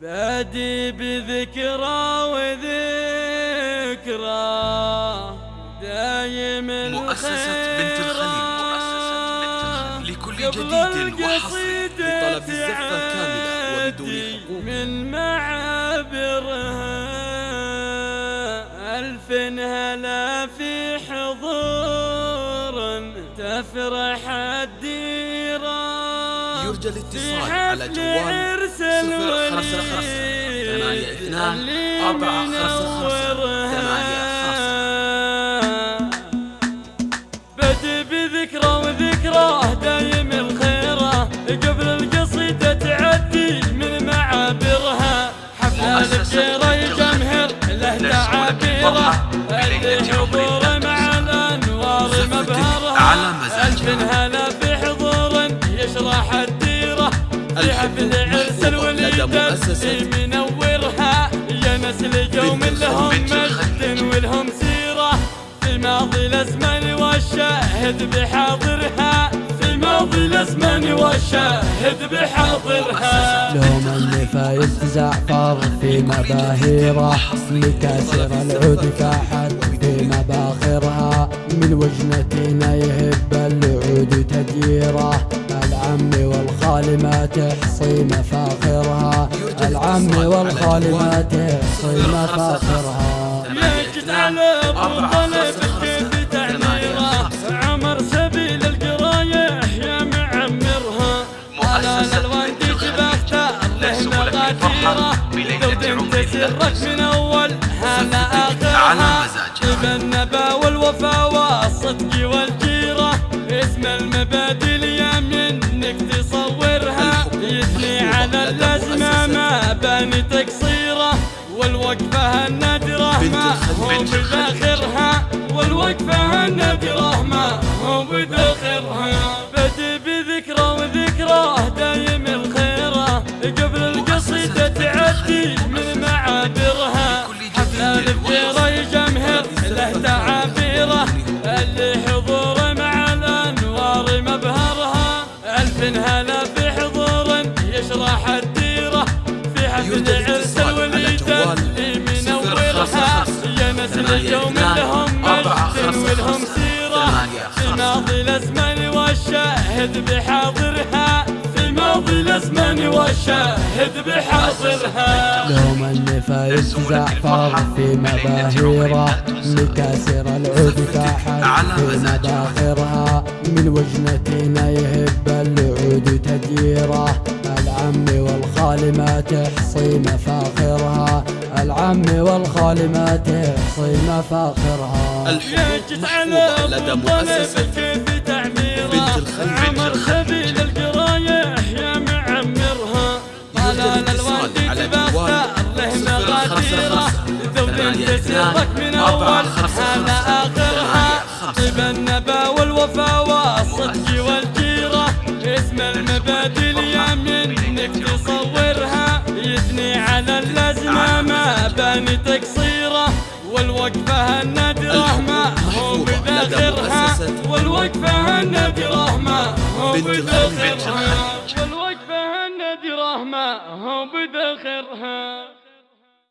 بادي بذكرى وذكرى. دايم مؤسسة بنت الخليل مؤسسة بنت الخليل. لكل جديد وحصري لطلب الزحفة كاملة وبدون حقوق. من معابرها ألف هلا في حضور تفرح الديرة يرجى الاتصال على جوال صفر خمسة خمسة ثمانية اثنان أربعة خمسة خمسة ثمانية بدي بذكرى وذكرى دايم الخيرة. قبل القصيدة تعدي من معابرها. حفلة الجيرة يجمهر له تعابيره. اللي حضوره مع الأنوار مبهرها. ألف هلا الوليدة منورها يا نسل قوم لهم مجد ولهم سيرة. في ماضي الأزمان والشاهد بحاضرها. في ماضي الأزمان والشاهد بحاضرها. لهم النفايز زعفر في مباهيره مكاسر العود كحد في مباخرها من وجنتنا يهب العود تديرة. العم والخال ما تحصي مفاخرها. العم والخال ما تحصي مفاخرها. يجد على منطلب كيف تعميره عمر سبيل القرايح يا معمرها. على الالوان دي باختار له مغاديره لو تسرك من أول. هلا آخرها بالنبا والوفا والصدق والجيرة. اسم المبادئ على اللازمه ما باني تقصيره والوقفة النادرة ما هو بداخرها والوقفة النادرة ما هو بداخرها بدي بذكرى وذكرى دايم الخيرة. قبل القصيدة تعدي يشرح الديره في حفل عرس الوليده اللي منورها يا نسل اليوم لهم مجد ولهم سيرة. في ماضي الأزمان والشاهد بحاضرها. في ماضي الأزمان والشاهد بحاضرها. لهم النفايز زعفر في مباهيره مكاسر العود كحد في مباخرها من وجنتنا يهب العود تديره العم والخال ما تحصي مفاخرها. العم والخال ما تحصي مفاخرها. يجد على لدى مؤسسة. كيف تعميره بنت الخليل. عمر سبيل القرايح يا معمرها. طلال الوالد على باختار له مغاديره ثمانية تسرك من أول على آخرها. ثمانية طيب النبا والوفا والصدق والجيرة اسم المبادئ. ما باني تقصيره والوقفه النادره ما هو بداخرها والوقفة النادره ما هو. بداخرها والوقفة النادره ما هو بداخرها